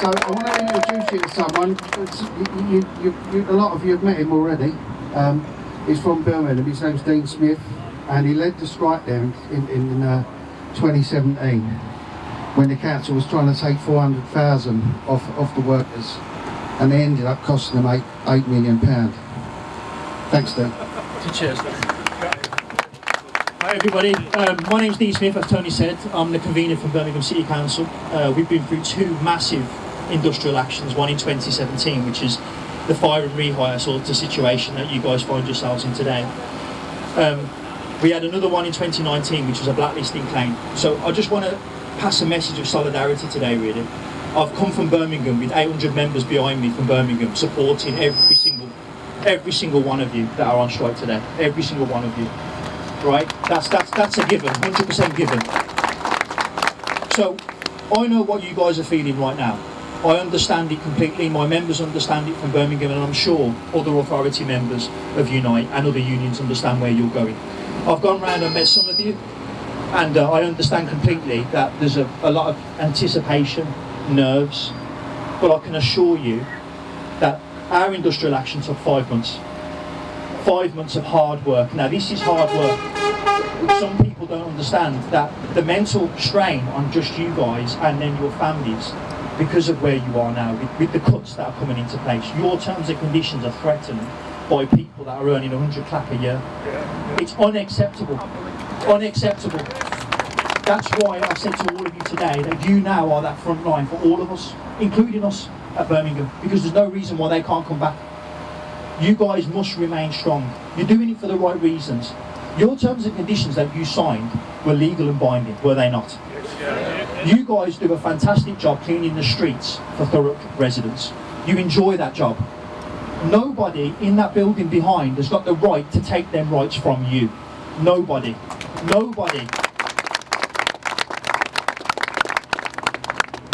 So I want to introduce you to someone. You, you, you, a lot of you have met him already. Um, he's from Birmingham. His name's Dean Smith, and he led the strike there in, in, in uh, 2017 when the council was trying to take 400,000 off off the workers, and they ended up costing them eight eight million pound. Thanks, Dean. Cheers. Hi everybody, um, my name's Dean Smith, as Tony said. I'm the convener for Birmingham City Council. Uh, we've been through two massive industrial actions, one in 2017, which is the fire and rehire sort of situation that you guys find yourselves in today. Um, we had another one in 2019, which was a blacklisting claim. So I just want to pass a message of solidarity today, really. I've come from Birmingham with 800 members behind me from Birmingham, supporting every single, every single one of you that are on strike today. Every single one of you right? That's that's that's a given, 100% given. So I know what you guys are feeling right now. I understand it completely. My members understand it from Birmingham, and I'm sure other authority members of Unite and other unions understand where you're going. I've gone round and met some of you, and uh, I understand completely that there's a, a lot of anticipation, nerves, but I can assure you that our industrial action took five months five months of hard work. Now this is hard work. Some people don't understand that the mental strain on just you guys and then your families because of where you are now with, with the cuts that are coming into place. Your terms and conditions are threatened by people that are earning 100 clap a year. It's unacceptable. Unacceptable. That's why I said to all of you today that you now are that front line for all of us, including us at Birmingham, because there's no reason why they can't come back you guys must remain strong. You're doing it for the right reasons. Your terms and conditions that you signed were legal and binding, were they not? You guys do a fantastic job cleaning the streets for Thurrock residents. You enjoy that job. Nobody in that building behind has got the right to take them rights from you. Nobody. Nobody.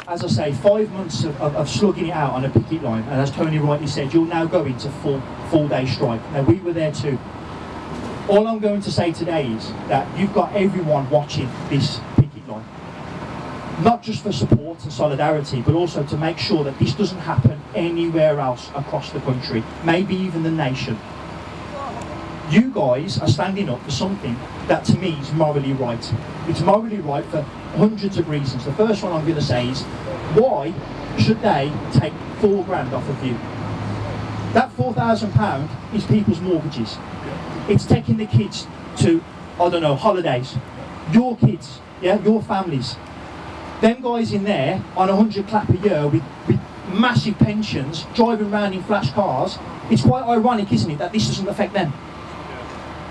as I say, five months of, of, of, slugging it out on a picket line, and as Tony rightly said, you're now going to full full day strike. Now we were there too. All I'm going to say today is that you've got everyone watching this not just for support and solidarity, but also to make sure that this doesn't happen anywhere else across the country, maybe even the nation. You guys are standing up for something that to me is morally right. It's morally right for hundreds of reasons. The first one I'm going to say is, why should they take four grand off of you? That £4,000 is people's mortgages. It's taking the kids to, I don't know, holidays. Your kids, yeah, your families. Them guys in there on a 100 clap a year with, with massive pensions, driving around in flash cars, it's quite ironic, isn't it, that this doesn't affect them.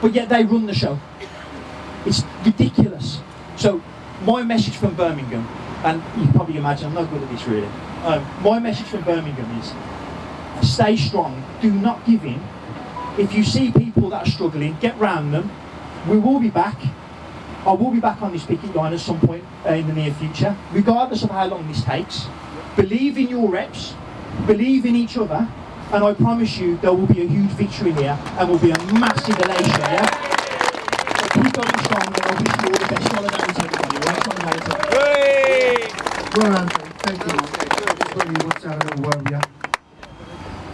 But yet they run the show. It's ridiculous. So my message from Birmingham, and you probably imagine I'm not good at this really. Um, my message from Birmingham is stay strong, do not give in. If you see people that are struggling, get round them. We will be back. I will be back on this picket line at some point uh, in the near future, regardless of how long this takes. Believe in your reps, believe in each other, and I promise you there will be a huge victory here and will be a massive elation, yeah? So keep going strong and I wish you all the best solidarity everybody, right? Solidarity. Well, Anthony, thank you. Just really want to have a little word with you.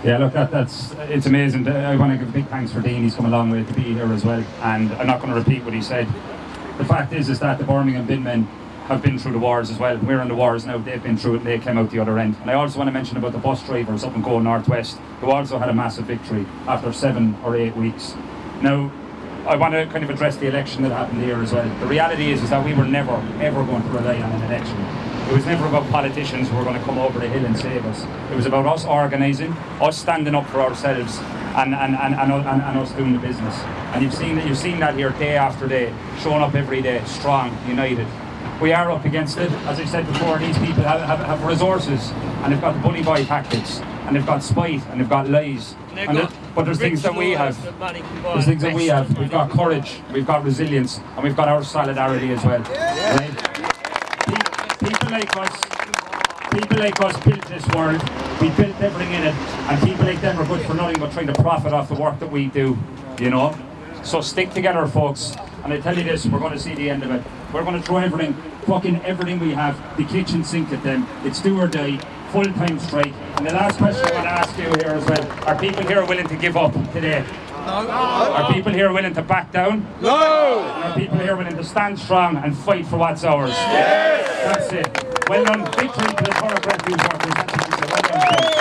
Yeah, look, that, that's it's amazing. I want to give a big thanks for Dean. He's come a long way to be here as well. And I'm not going to repeat what he said. The fact is, is that the Birmingham bin men have been through the wars as well. We're in the wars now. They've been through it. And they came out the other end. And I also want to mention about the bus drivers up in Go North West, who also had a massive victory after seven or eight weeks. Now, I want to kind of address the election that happened here as well. The reality is, is that we were never, ever going to rely on an election. It was never about politicians who were going to come over the hill and save us. It was about us organising, us standing up for ourselves, and, and, and, and, and, and us doing the business. And you've seen that you've seen that here day after day, showing up every day, strong, united. We are up against it. As I said before, these people have, have, have resources and they've got the bully boy tactics and they've got spite and they've got lies. And it, but there's things that we have. There's things that we have. We've got courage, we've got resilience, and we've got our solidarity as well. Right? people like us, people like us built this world, we built everything in it, and people like them are good for nothing but trying to profit off the work that we do, you know? So stick together, folks. And I tell you this, we're going to see the end of it. We're going to throw everything, fucking everything we have, the kitchen sink at them. It's do or die, full-time strike. And the last question I want to ask you here as well, are people here willing to give up today? No. no. Are people here willing to back down? No. And are people here willing to stand strong and fight for what's ours? Yes. That's it. Well done. Big treat to the Borough Brentfield Park. Well.